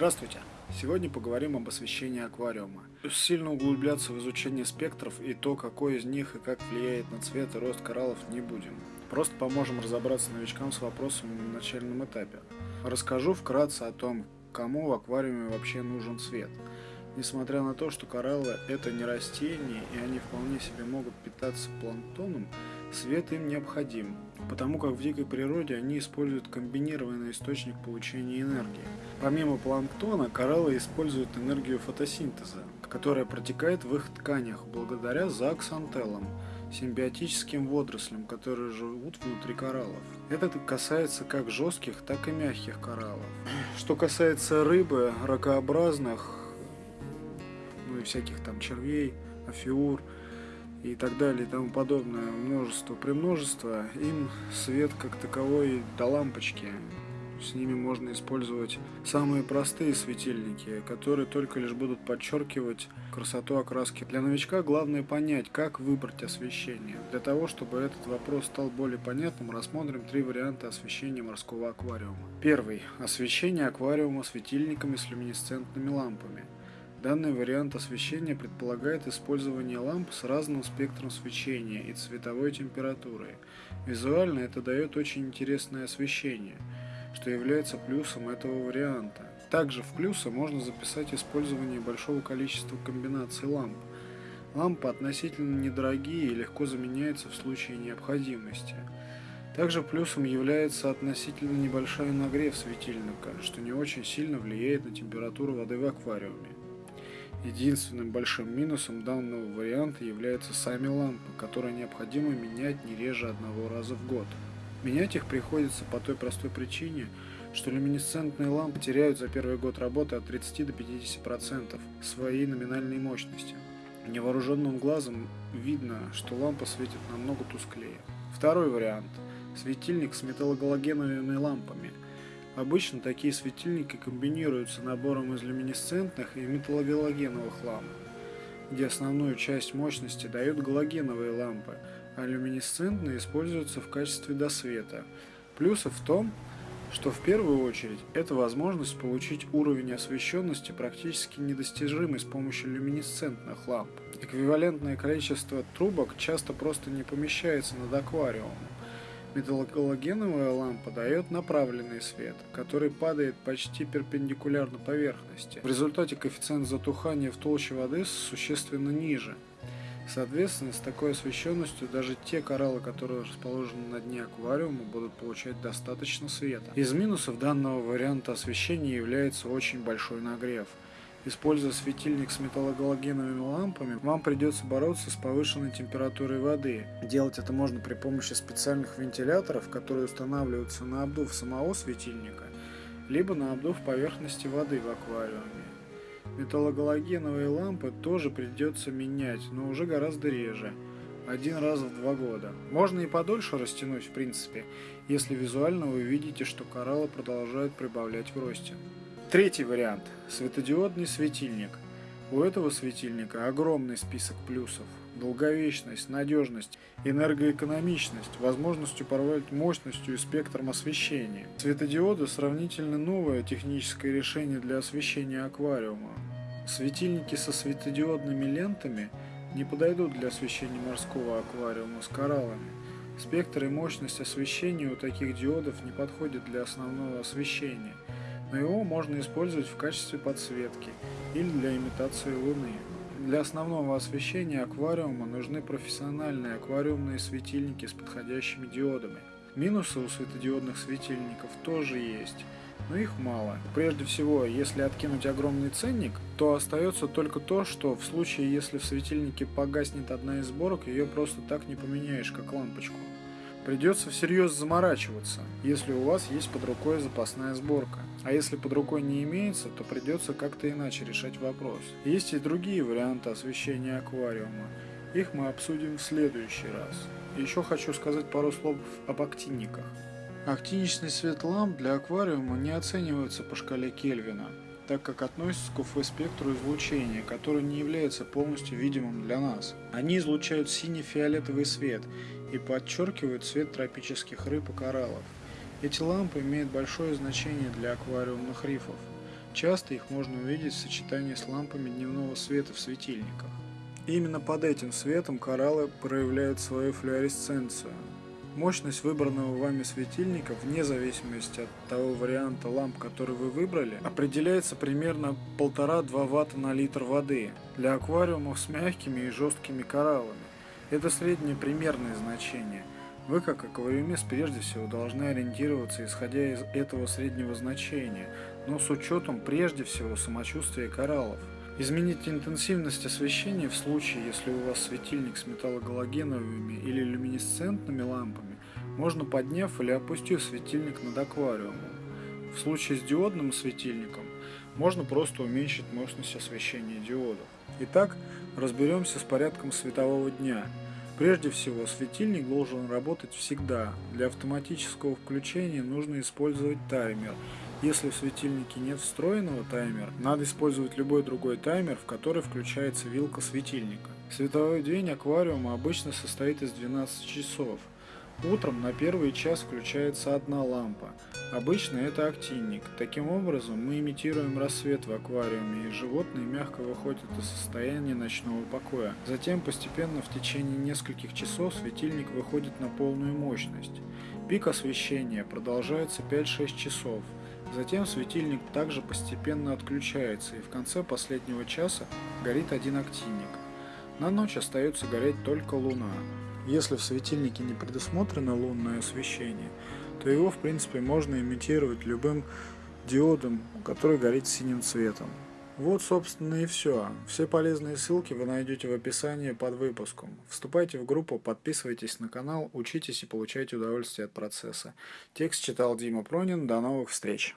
Здравствуйте! Сегодня поговорим об освещении аквариума. Сильно углубляться в изучение спектров и то, какой из них и как влияет на цвет и рост кораллов не будем. Просто поможем разобраться новичкам с вопросом на начальном этапе. Расскажу вкратце о том, кому в аквариуме вообще нужен цвет. Несмотря на то, что кораллы это не растения и они вполне себе могут питаться планктоном, свет им необходим, потому как в дикой природе они используют комбинированный источник получения энергии. Помимо планктона, кораллы используют энергию фотосинтеза, которая протекает в их тканях благодаря зооксантеллам, симбиотическим водорослям, которые живут внутри кораллов. Это касается как жестких, так и мягких кораллов. Что касается рыбы, ракообразных, ну и всяких там червей, афиур и так далее и тому подобное, множество, премножество, им свет как таковой до лампочки. С ними можно использовать самые простые светильники, которые только лишь будут подчеркивать красоту окраски. Для новичка главное понять, как выбрать освещение. Для того, чтобы этот вопрос стал более понятным, рассмотрим три варианта освещения морского аквариума. Первый. Освещение аквариума светильниками с люминесцентными лампами. Данный вариант освещения предполагает использование ламп с разным спектром свечения и цветовой температурой. Визуально это дает очень интересное освещение, что является плюсом этого варианта. Также в плюсы можно записать использование большого количества комбинаций ламп. Лампы относительно недорогие и легко заменяются в случае необходимости. Также плюсом является относительно небольшой нагрев светильника, что не очень сильно влияет на температуру воды в аквариуме. Единственным большим минусом данного варианта являются сами лампы, которые необходимо менять не реже одного раза в год. Менять их приходится по той простой причине, что люминесцентные лампы теряют за первый год работы от 30 до 50% своей номинальной мощности. Невооруженным глазом видно, что лампа светит намного тусклее. Второй вариант – светильник с металлогалогеновыми лампами – Обычно такие светильники комбинируются набором из люминесцентных и металлогалогеновых ламп, где основную часть мощности дают галогеновые лампы, а люминесцентные используются в качестве досвета. Плюсы в том, что в первую очередь это возможность получить уровень освещенности практически недостижимый с помощью люминесцентных ламп. Эквивалентное количество трубок часто просто не помещается над аквариумом, Металлогалогеновая лампа дает направленный свет, который падает почти перпендикулярно поверхности. В результате коэффициент затухания в толще воды существенно ниже. Соответственно, с такой освещенностью даже те кораллы, которые расположены на дне аквариума, будут получать достаточно света. Из минусов данного варианта освещения является очень большой нагрев – Используя светильник с металлогалогеновыми лампами, вам придется бороться с повышенной температурой воды. Делать это можно при помощи специальных вентиляторов, которые устанавливаются на обдув самого светильника, либо на обдув поверхности воды в аквариуме. Металлогалогеновые лампы тоже придется менять, но уже гораздо реже. Один раз в два года. Можно и подольше растянуть в принципе, если визуально вы видите, что кораллы продолжают прибавлять в росте. Третий вариант – светодиодный светильник. У этого светильника огромный список плюсов. Долговечность, надежность, энергоэкономичность, возможность управлять мощностью и спектром освещения. Светодиоды – сравнительно новое техническое решение для освещения аквариума. Светильники со светодиодными лентами не подойдут для освещения морского аквариума с кораллами. Спектр и мощность освещения у таких диодов не подходят для основного освещения – но его можно использовать в качестве подсветки или для имитации Луны. Для основного освещения аквариума нужны профессиональные аквариумные светильники с подходящими диодами. Минусы у светодиодных светильников тоже есть, но их мало. Прежде всего, если откинуть огромный ценник, то остается только то, что в случае, если в светильнике погаснет одна из сборок, ее просто так не поменяешь, как лампочку. Придется всерьез заморачиваться, если у вас есть под рукой запасная сборка. А если под рукой не имеется, то придется как-то иначе решать вопрос. Есть и другие варианты освещения аквариума. Их мы обсудим в следующий раз. Еще хочу сказать пару слов об актинниках. Актиничный свет ламп для аквариума не оценивается по шкале Кельвина, так как относится к УФ-спектру излучения, который не является полностью видимым для нас. Они излучают синий-фиолетовый свет и подчеркивают цвет тропических рыб и кораллов. Эти лампы имеют большое значение для аквариумных рифов. Часто их можно увидеть в сочетании с лампами дневного света в светильниках. Именно под этим светом кораллы проявляют свою флуоресценцию. Мощность выбранного вами светильника, вне зависимости от того варианта ламп, который вы выбрали, определяется примерно 1,5-2 Вт на литр воды для аквариумов с мягкими и жесткими кораллами. Это среднее примерное значение. Вы, как аквариумист, прежде всего должны ориентироваться, исходя из этого среднего значения, но с учетом прежде всего самочувствия кораллов. Изменить интенсивность освещения в случае, если у вас светильник с металлогалогеновыми или люминесцентными лампами, можно подняв или опустив светильник над аквариумом. В случае с диодным светильником можно просто уменьшить мощность освещения диодов. Итак, разберемся с порядком светового дня. Прежде всего, светильник должен работать всегда. Для автоматического включения нужно использовать таймер если в светильнике нет встроенного таймера, надо использовать любой другой таймер, в который включается вилка светильника. Световой день аквариума обычно состоит из 12 часов. Утром на первый час включается одна лампа. Обычно это актинник. Таким образом мы имитируем рассвет в аквариуме и животные мягко выходят из состояния ночного покоя. Затем постепенно в течение нескольких часов светильник выходит на полную мощность. Пик освещения продолжается 5-6 часов. Затем светильник также постепенно отключается и в конце последнего часа горит один активник. На ночь остается гореть только луна. Если в светильнике не предусмотрено лунное освещение, то его в принципе можно имитировать любым диодом, который горит синим цветом. Вот, собственно, и все. Все полезные ссылки вы найдете в описании под выпуском. Вступайте в группу, подписывайтесь на канал, учитесь и получайте удовольствие от процесса. Текст читал Дима Пронин. До новых встреч!